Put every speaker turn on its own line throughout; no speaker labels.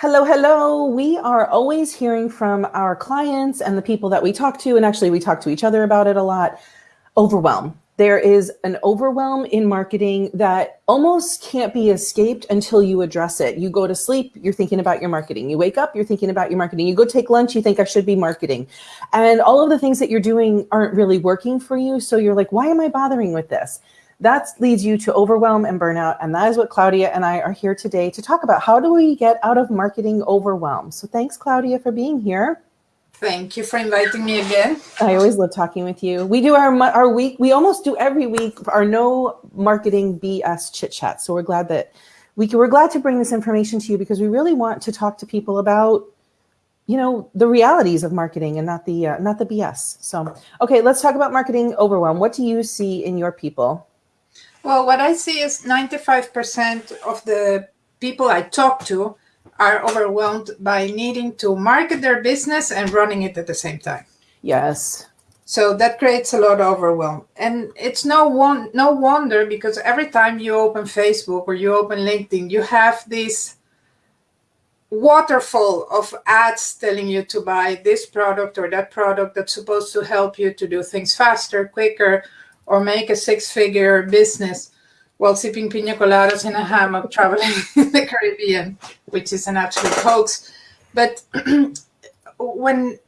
Hello, hello. We are always hearing from our clients and the people that we talk to, and actually we talk to each other about it a lot, overwhelm. There is an overwhelm in marketing that almost can't be escaped until you address it. You go to sleep, you're thinking about your marketing. You wake up, you're thinking about your marketing. You go take lunch, you think I should be marketing. And all of the things that you're doing aren't really working for you. So you're like, why am I bothering with this? That leads you to overwhelm and burnout. And that is what Claudia and I are here today to talk about. How do we get out of marketing overwhelm? So thanks, Claudia, for being here.
Thank you for inviting me again.
I always love talking with you. We do our our week. We almost do every week our no marketing BS chit chat. So we're glad that we can, we're glad to bring this information to you because we really want to talk to people about you know the realities of marketing and not the uh, not the BS. So okay, let's talk about marketing overwhelm. What do you see in your people?
Well, what I see is 95% of the people I talk to are overwhelmed by needing to market their business and running it at the same time.
Yes.
So that creates a lot of overwhelm. And it's no one no wonder because every time you open Facebook or you open LinkedIn, you have this waterfall of ads telling you to buy this product or that product that's supposed to help you to do things faster, quicker, or make a six-figure business while sipping pina coladas in a hammock traveling in the Caribbean, which is an absolute hoax. But when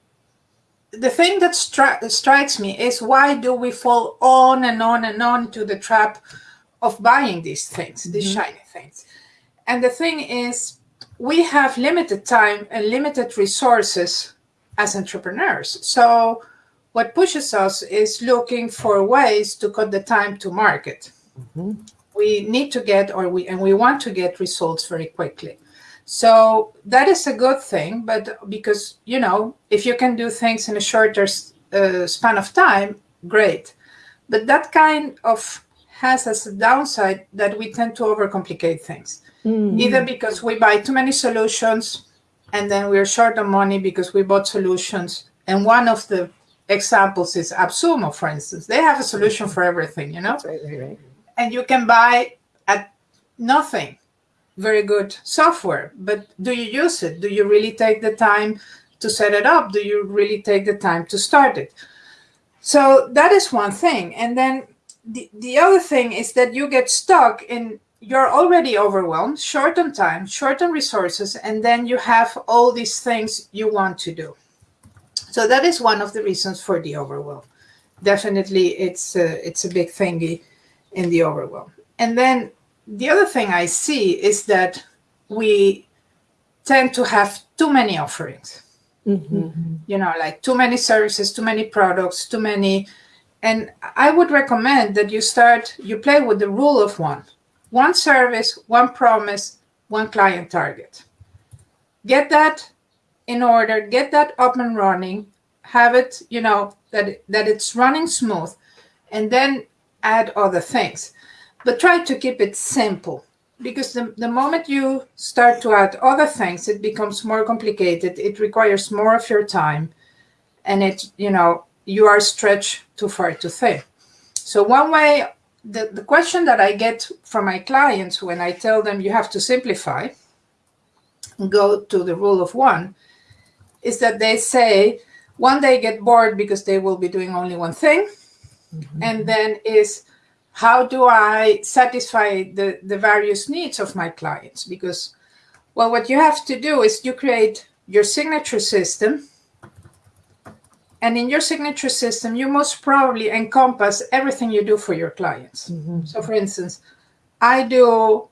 the thing that stri strikes me is why do we fall on and on and on to the trap of buying these things, these mm -hmm. shiny things? And the thing is, we have limited time and limited resources as entrepreneurs. So what pushes us is looking for ways to cut the time to market. Mm -hmm. We need to get, or we and we want to get results very quickly. So that is a good thing, but because you know, if you can do things in a shorter uh, span of time, great. But that kind of has as a downside that we tend to overcomplicate things, mm either because we buy too many solutions, and then we're short on money because we bought solutions. And one of the examples is AppSumo, for instance. They have a solution for everything, you know?
Right, right, right.
And you can buy at nothing very good software, but do you use it? Do you really take the time to set it up? Do you really take the time to start it? So that is one thing. And then the, the other thing is that you get stuck in, you're already overwhelmed, short on time, short on resources, and then you have all these things you want to do. So that is one of the reasons for the overwhelm. Definitely, it's a, it's a big thingy in the overwhelm. And then the other thing I see is that we tend to have too many offerings. Mm -hmm. You know, like too many services, too many products, too many. And I would recommend that you start, you play with the rule of one. One service, one promise, one client target. Get that in order, to get that up and running, have it, you know, that, that it's running smooth, and then add other things. But try to keep it simple because the, the moment you start to add other things, it becomes more complicated. It requires more of your time and it, you know, you are stretched too far too thin. So one way, the, the question that I get from my clients when I tell them you have to simplify, go to the rule of one, is that they say one day get bored because they will be doing only one thing mm -hmm. and then is how do I satisfy the, the various needs of my clients? Because, well, what you have to do is you create your signature system. And in your signature system, you most probably encompass everything you do for your clients. Mm -hmm. So for instance, I do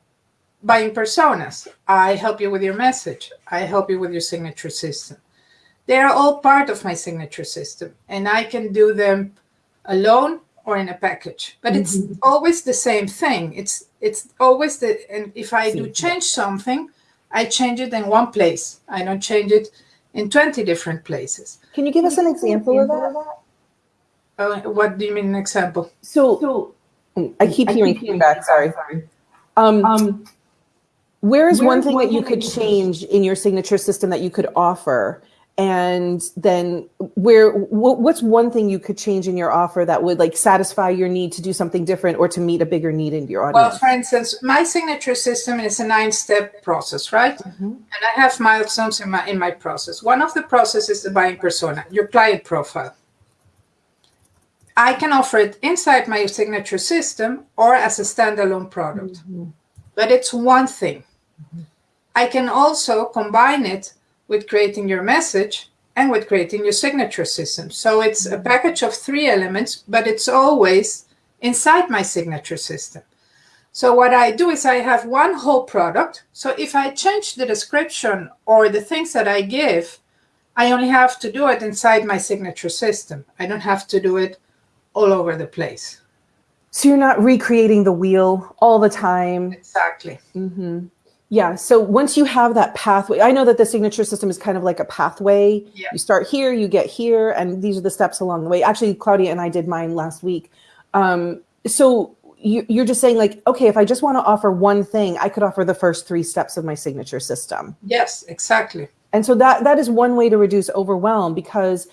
buying personas. I help you with your message. I help you with your signature system. They are all part of my signature system and I can do them alone or in a package, but mm -hmm. it's mm-hmm. always the same thing. It's it's always the, and if I do change something, I change it in one place. I don't change it in 20 different places.
Can you give us an example of that?
Uh, what do you mean an example?
So, so I keep hearing feedback, sorry. Um, um, where is one thing that you could change in your signature system that you could offer and then where what's one thing you could change in your offer that would like satisfy your need to do something different or to meet a bigger need in your audience
well for instance my signature system is a nine step process right mm-hmm. and i have milestones in my in my process one of the processes is the buying persona your client profile i can offer it inside my signature system or as a standalone product mm-hmm. but it's one thing mm-hmm. i can also combine it with creating your message and with creating your signature system. So it's a package of three elements, but it's always inside my signature system. So what I do is I have one whole product. So if I change the description or the things that I give, I only have to do it inside my signature system. I don't have to do it all over the place.
So you're not recreating the wheel all the time.
Exactly.
Mm-hmm. Yeah. So once you have that pathway, I know that the signature system is kind of like a pathway. Yeah. You start here, you get here, and these are the steps along the way. Actually, Claudia and I did mine last week. Um, so you, you're just saying, like, okay, if I just want to offer one thing, I could offer the first three steps of my signature system.
Yes, exactly.
And so that that is one way to reduce overwhelm because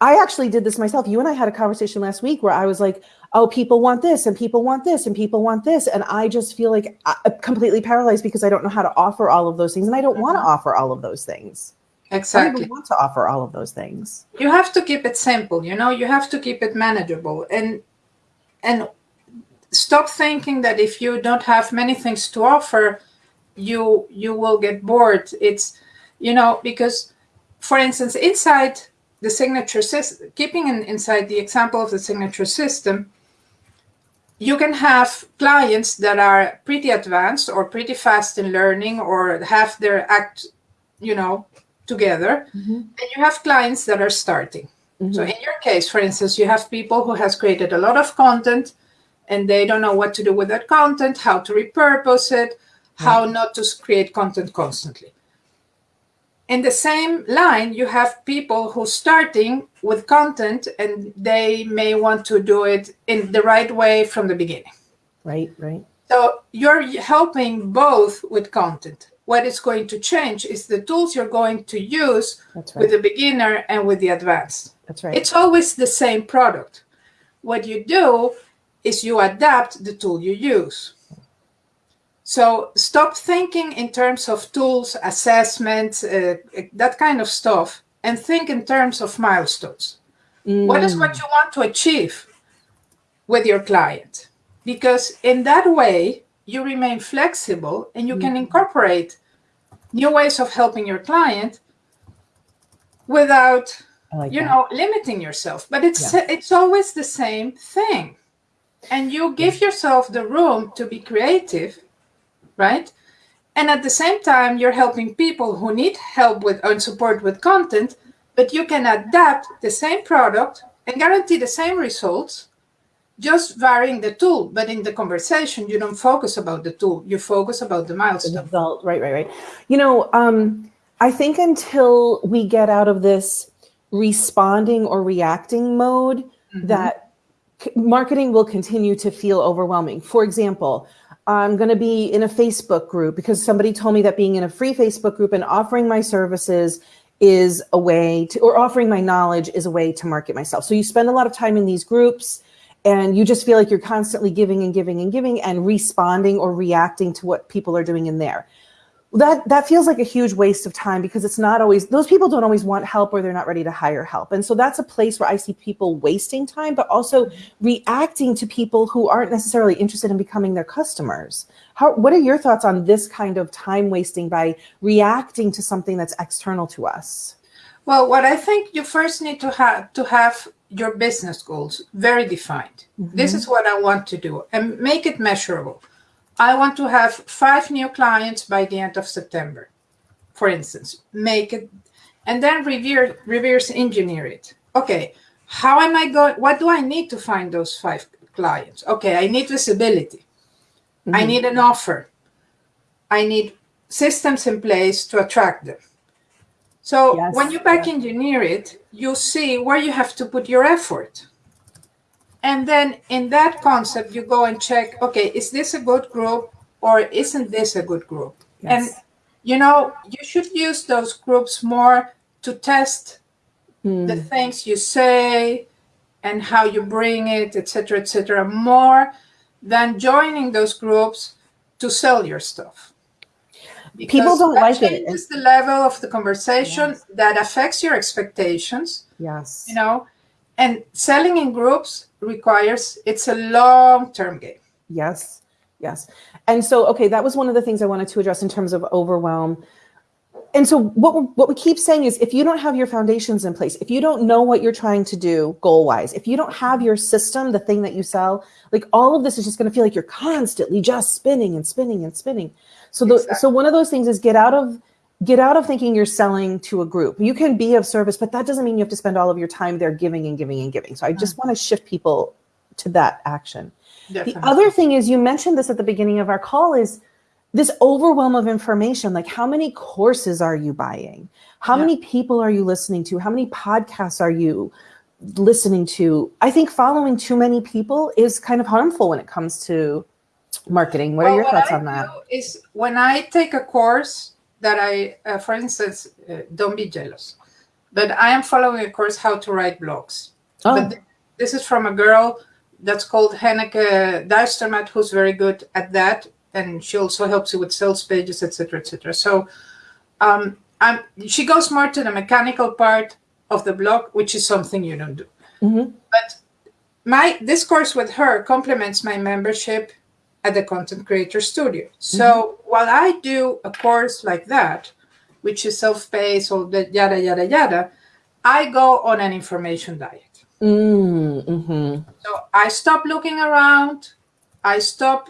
I actually did this myself. You and I had a conversation last week where I was like, oh, people want this and people want this and people want this. And I just feel like I'm completely paralyzed because I don't know how to offer all of those things. And I don't mm-hmm. want to offer all of those things.
Exactly.
I want to offer all of those things.
You have to keep it simple, you know, you have to keep it manageable and and stop thinking that if you don't have many things to offer, you you will get bored. It's you know, because for instance, inside the signature system, keeping in, inside the example of the signature system, you can have clients that are pretty advanced or pretty fast in learning or have their act you know together mm-hmm. and you have clients that are starting mm-hmm. so in your case for instance you have people who has created a lot of content and they don't know what to do with that content how to repurpose it how not to create content constantly in the same line, you have people who starting with content and they may want to do it in the right way from the beginning.
Right, right.
So you're helping both with content. What is going to change is the tools you're going to use right. with the beginner and with the advanced.
That's right.
It's always the same product. What you do is you adapt the tool you use. So stop thinking in terms of tools, assessments, uh, that kind of stuff, and think in terms of milestones. Mm. What is what you want to achieve with your client? Because in that way, you remain flexible and you mm. can incorporate new ways of helping your client without like you that. know limiting yourself but it's yeah. it's always the same thing and you give yourself the room to be creative right? And at the same time, you're helping people who need help with and support with content, but you can adapt the same product and guarantee the same results, just varying the tool. But in the conversation, you don't focus about the tool; you focus about the milestone. The
result, right, right, right. You know, um, I think until we get out of this responding or reacting mode, mm-hmm. that marketing will continue to feel overwhelming. For example, I'm going to be in a Facebook group because somebody told me that being in a free Facebook group and offering my services is a way to, or offering my knowledge is a way to market myself. So you spend a lot of time in these groups and you just feel like you're constantly giving and giving and giving and responding or reacting to what people are doing in there that that feels like a huge waste of time because it's not always those people don't always want help or they're not ready to hire help. And so that's a place where i see people wasting time but also reacting to people who aren't necessarily interested in becoming their customers. How what are your thoughts on this kind of time wasting by reacting to something that's external to us?
Well what i think you first need to have to have your business goals very defined. Mm-hmm. this is what i want to do and make it measurable I want to have five new clients by the end of September, for instance. Make it and then reverse, reverse engineer it. Okay, how am I going? What do I need to find those five clients? Okay, I need visibility. Mm-hmm. I need an offer. I need systems in place to attract them. So yes, when you back engineer it, you see where you have to put your effort. And then in that concept, you go and check, okay, is this a good group or isn't this a good group? Yes. And, you know, you should use those groups more to test
Hmm.
the things you say and how you bring it, etc., etc., more than joining those groups to sell your stuff.
People don't like it.
changes the level of the conversation that affects your expectations,
Yes.
you know, and selling in groups requires it's a long-term game.
Yes. Yes. And so, okay, that was one of the things I wanted to address in terms of overwhelm. And so, what we, what we keep saying is, if you don't have your foundations in place, if you don't know what you're trying to do goal wise, if you don't have your system, the thing that you sell, like all of this is just going to feel like you're constantly just spinning and spinning and spinning. So, the,
Exactly.
so one of those things is get out of get out of thinking you're selling to a group. You can be of service, but that doesn't mean you have to spend all of your time there giving and giving and giving. So, I just mm. want to shift people to that action.
Definitely.
The other thing is, you mentioned this at the beginning of our call, is this overwhelm of information. Like, how many courses are you buying? How
Yeah.
many people are you listening to? How many podcasts are you listening to? I think following too many people is kind of harmful when it comes to marketing. What are your thoughts on that?
Is when I take a course that I, uh, for instance, uh, don't be jealous, but I am following a course how to write blogs.
Oh,
But th- this is from a girl that's called Henneke Duistermaat, who's very good at that, and she also helps you with sales pages, etc., etc. So, um, I'm, she goes more to the mechanical part of the blog, which is something you don't do.
Mm -hmm.
But my this course with her complements my membership at the Content Creator Studio. So while I do a course like that, which is self-paced or the yada yada yada, I go on an information diet.
Mm, mhm.
So I stop looking around. I stop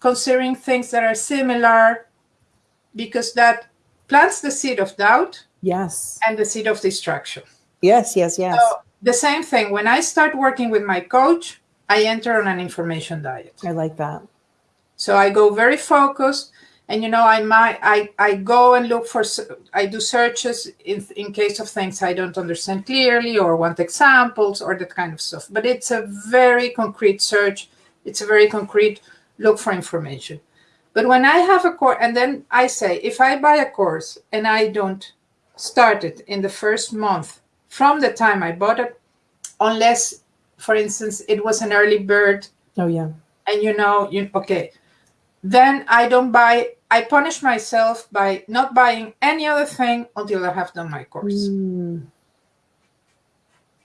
considering things that are similar because that plants the seed of doubt
Yes.
and the seed of distraction.
Yes. Yes. Yes.
So the same thing when I start working with my coach, I enter on an information diet.
I like that.
So I go very focused, and you know, I might I I go and look for I do searches in in case of things I don't understand clearly or want examples or that kind of stuff. But it's a very concrete search. It's a very concrete look for information. But when I have a course, and then I say, if I buy a course and I don't start it in the first month from the time I bought it, unless, for instance, it was an early bird
Oh yeah.
and you know you okay then i don't buy i punish myself by not buying any other thing until i have done my course
Mm.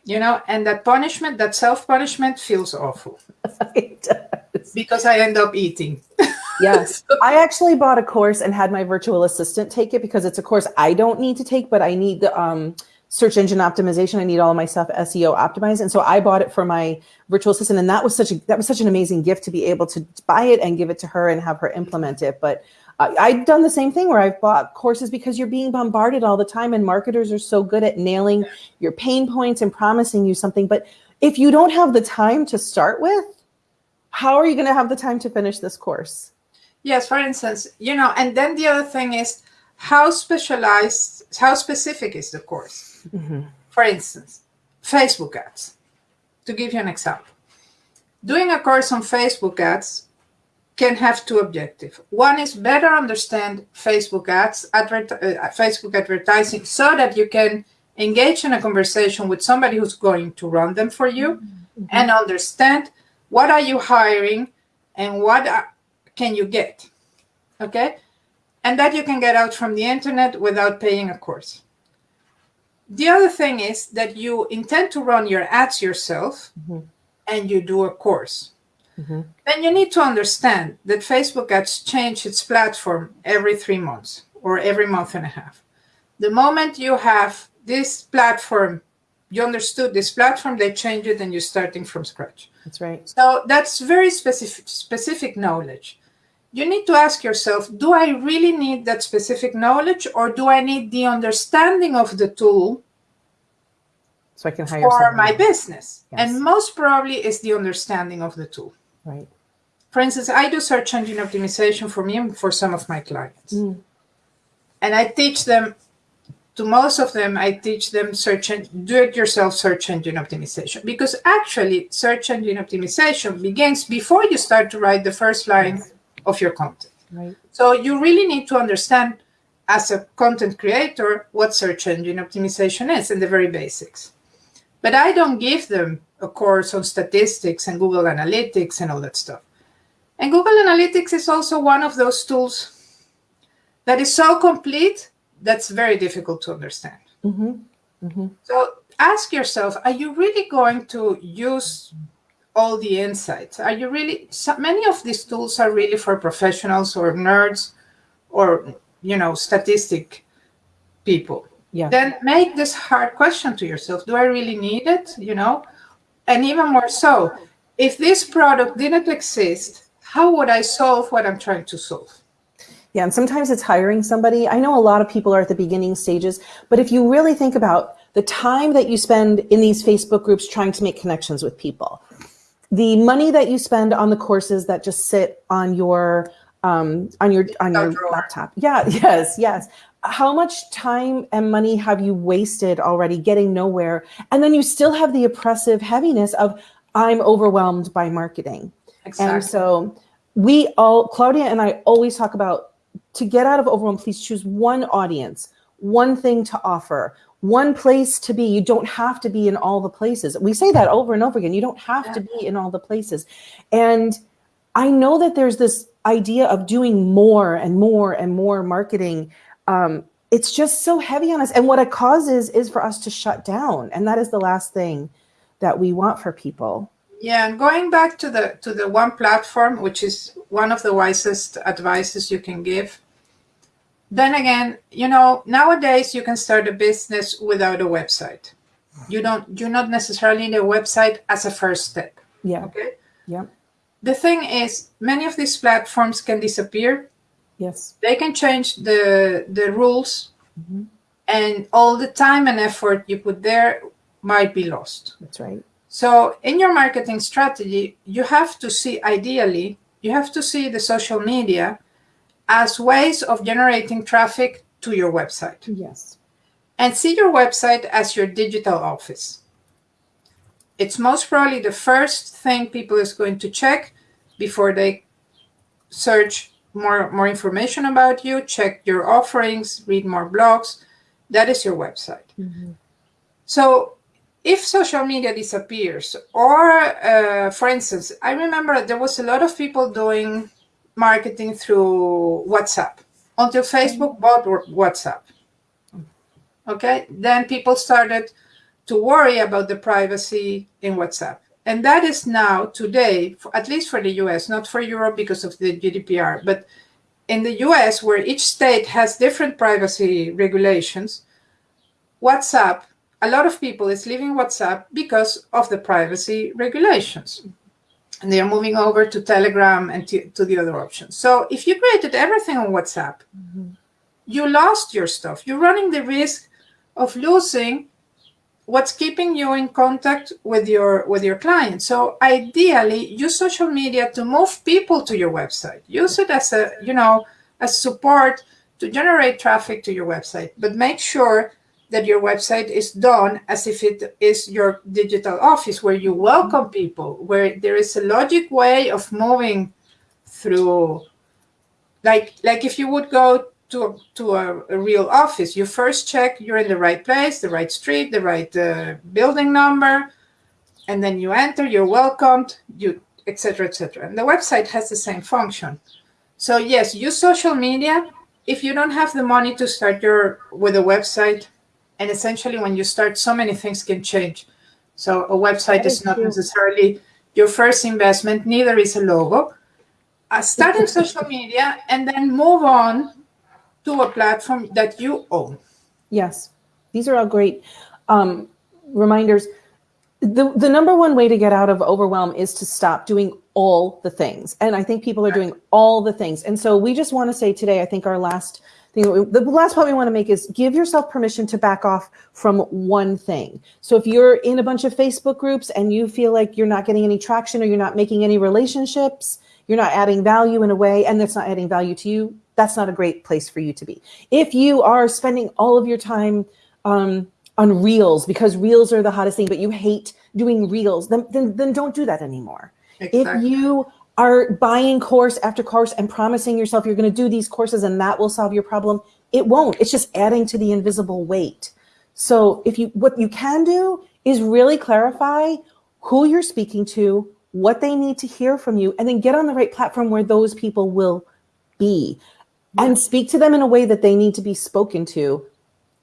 you know and that punishment that self-punishment feels awful
It does.
because i end up eating
Yes. I actually bought a course and had my virtual assistant take it because it's a course I don't need to take, but I need the um, search engine optimization. I need all of my stuff SEO optimized. And so I bought it for my virtual assistant. And that was such a that was such an amazing gift to be able to buy it and give it to her and have her implement it. But uh, I've done the same thing where I've bought courses because you're being bombarded all the time and marketers are so good at nailing your pain points and promising you something. But if you don't have the time to start with, how are you going to have the time to finish this course?
yes for instance you know and then the other thing is how specialized how specific is the course Mm-hmm. for instance facebook ads. To give you an example. Doing a course on facebook ads can have two objectives one is better understand facebook ads advert, uh, facebook advertising so that you can engage in a conversation with somebody who's going to run them for you mm-hmm. Mm-hmm. and understand what are you hiring and what are, can you get. Okay? And that you can get out from the internet without paying a course the other thing is that you intend to run your ads yourself
Mhm.
and you do a course
Mhm.
then you need to understand that facebook ads change its platform every three months or every month and a half the moment you have this platform you understood this platform they change it and you're starting from scratch
That's right.
so that's very specific specific knowledge. You need to ask yourself, do I really need that specific knowledge or do I need the understanding of the tool
So I can hire
for my business?
Yes.
And most probably is the understanding of the tool.
Right.
For instance, I do search engine optimization for me and for some of my clients.
Mm.
And I teach them to most of them, I teach them search and do it yourself search engine optimization because actually search engine optimization begins before you start to write the first line
Yes.
Of your content.
Right.
So you really need to understand as a content creator what search engine optimization is and the very basics. But I don't give them a course on statistics and Google Analytics and all that stuff. And Google Analytics is also one of those tools that is so complete that's very difficult to understand. Mm-hmm. Mm-hmm. So ask yourself are you really going to use all the insights? Are you really, so many of these tools are really for professionals or nerds or, you know, statistic people. Yeah. Then make this hard question to yourself Do I really need it? You know, and even more so, if this product didn't exist, how would I solve what I'm trying to solve?
Yeah, and sometimes it's hiring somebody. I know a lot of people are at the beginning stages, but if you really think about the time that you spend in these Facebook groups trying to make connections with people, the money that you spend on the courses that just sit on your um, on your on your drawer. laptop. Yeah, yes, yes. How much time and money have you wasted already getting nowhere? And then you still have the oppressive heaviness of I'm overwhelmed by marketing. Exactly. And so we all, Claudia and I always talk about to get out of overwhelm, please choose one audience, one thing to offer, one place to be. You don't have to be in all the places. We say that over and over again. You don't have to be in all the places. And I know that there's this idea of doing more and more and more marketing. Um, it's just so heavy on us. And what it causes is for us to shut down. And that is the last thing that we want for people.
Yeah, and going back to the to the one platform, which is one of the wisest advices you can give. Then again, you know, nowadays you can start a business without a website. You don't You're not necessarily need a website as a first step.
Yeah.
Okay.
Yeah.
The thing is, many of these platforms can disappear.
Yes.
They can change the the rules, mm-hmm. and all the time and effort you put there might be lost.
That's right.
So in your marketing strategy, you have to see ideally, you have to see the social media as ways of generating traffic to your website.
Yes.
And see your website as your digital office. It's most probably the first thing people is going to check before they search more, more information about you, check your offerings, read more blogs. That is your website. Mm-hmm. So if social media disappears, or uh, for instance, I remember there was a lot of people doing marketing through WhatsApp until Facebook mm. bought WhatsApp. Okay, then people started to worry about the privacy in WhatsApp. And that is now, today, at least for the US, not for Europe because of the GDPR, but in the US, where each state has different privacy regulations, WhatsApp a lot of people is leaving WhatsApp because of the privacy regulations. And they are moving over to Telegram and to, to the other options. So if you created everything on WhatsApp, mm-hmm. you lost your stuff. You're running the risk of losing what's keeping you in contact with your with your clients. So ideally, use social media to move people to your website. Use it as a you know as support to generate traffic to your website, but make sure that your website is done as if it is your digital office where you welcome people, where there is a logic way of moving through like like if you would go to a, to a, a real office, you first check you're in the right place, the right street, the right uh, building number, and then you enter, you're welcomed, you etc. etc. And the website has the same function. So yes, use social media. If you don't have the money to start your with a website, and essentially when you start so many things can change. So a website is not necessarily your first investment neither is a logo. Uh, start in social media and then move on to a platform that you own.
Yes. These are all great um, reminders. The, the number one way to get out of overwhelm is to stop doing all the things. And i think people are doing all the things. And so we just want to say today i think our last the last point we want to make is give yourself permission to back off from one thing. So if you're in a bunch of Facebook groups and you feel like you're not getting any traction or you're not making any relationships, you're not adding value in a way, and that's not adding value to you, that's not a great place for you to be. If you are spending all of your time um, on reels because reels are the hottest thing, but you hate doing reels, then, then, then don't do that anymore. Exactly. If you are buying course after course and promising yourself you're going to do these courses and that will solve your problem, It won't. It's just adding to the invisible weight. So if you what you can do is really clarify who you're speaking to, what they need to hear from you, and then get on the right platform where those people will be and speak to them in a way that they need to be spoken to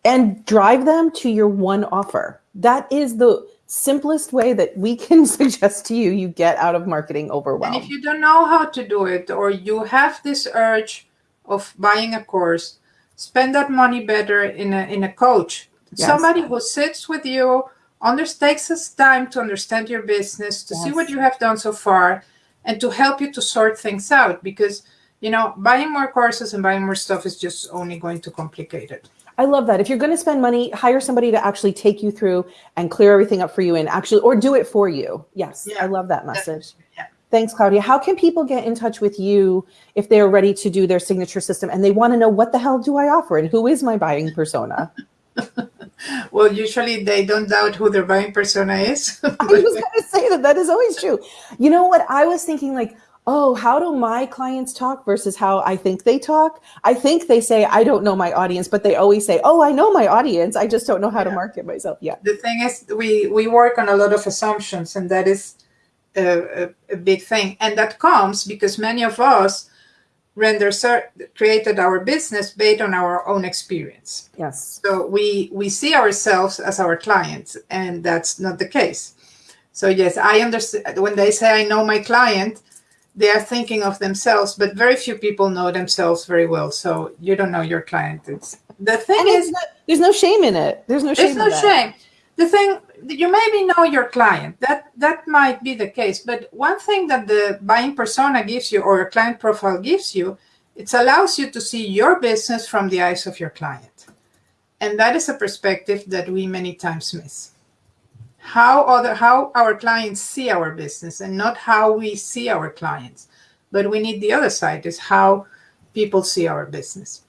and drive them to your one offer. That is the simplest way that we can suggest to you you get out of marketing overwhelm.
And if you don't know how to do it or you have this urge of buying a course, spend that money better in a in a coach. Yes. Somebody who sits with you, under, takes us time to understand your business, to yes. see what you have done so far, and to help you to sort things out because you know buying more courses and buying more stuff is just only going to complicate it.
I love that. If you're going to spend money, hire somebody to actually take you through and clear everything up for you and actually, or do it for you. Yes, yeah. I love that message. Yeah. Thanks, Claudia. How can people get in touch with you if they're ready to do their signature system and they want to know what the hell do I offer and who is my buying persona?
well, usually they don't doubt who their buying persona is.
I was going to say that that is always true. You know what? I was thinking like, oh, how do my clients talk versus how I think they talk? I think they say, I don't know my audience, but they always say, oh, I know my audience. I just don't know how yeah. to market myself. Yeah.
The thing is, we, we work on a lot of assumptions, and that is a, a, a big thing. And that comes because many of us render created our business based on our own experience.
Yes.
So we we see ourselves as our clients, and that's not the case. So yes, I understand when they say I know my client, they are thinking of themselves, but very few people know themselves very well. So you don't know your client. It's the thing and is,
not, there's no shame in it. There's no shame.
There's no shame. The thing you maybe know your client. That that might be the case. But one thing that the buying persona gives you or a client profile gives you, it allows you to see your business from the eyes of your client, and that is a perspective that we many times miss how other how our clients see our business and not how we see our clients. But we need the other side is how people see our business.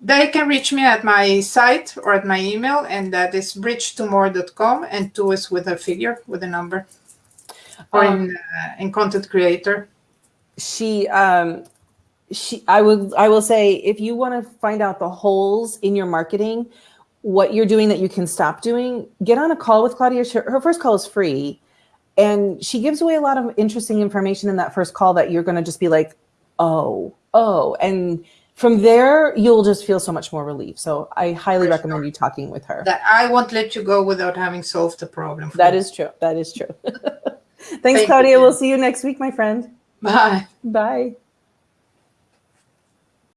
They can reach me at my site or at my email and that is bridgetomore.com and two is with a figure with a number or um, in, uh, in content creator.
She um she i will i will say if you want to find out the holes in your marketing what you're doing that you can stop doing, get on a call with Claudia. Her first call is free. And she gives away a lot of interesting information in that first call that you're going to just be like, oh, oh. And from there, you'll just feel so much more relief. So I highly For recommend sure. you talking with her.
That I won't let you go without having solved the problem.
That you. is true. That is true. Thanks, Thank Claudia. You. We'll see you next week, my friend.
Bye.
Bye.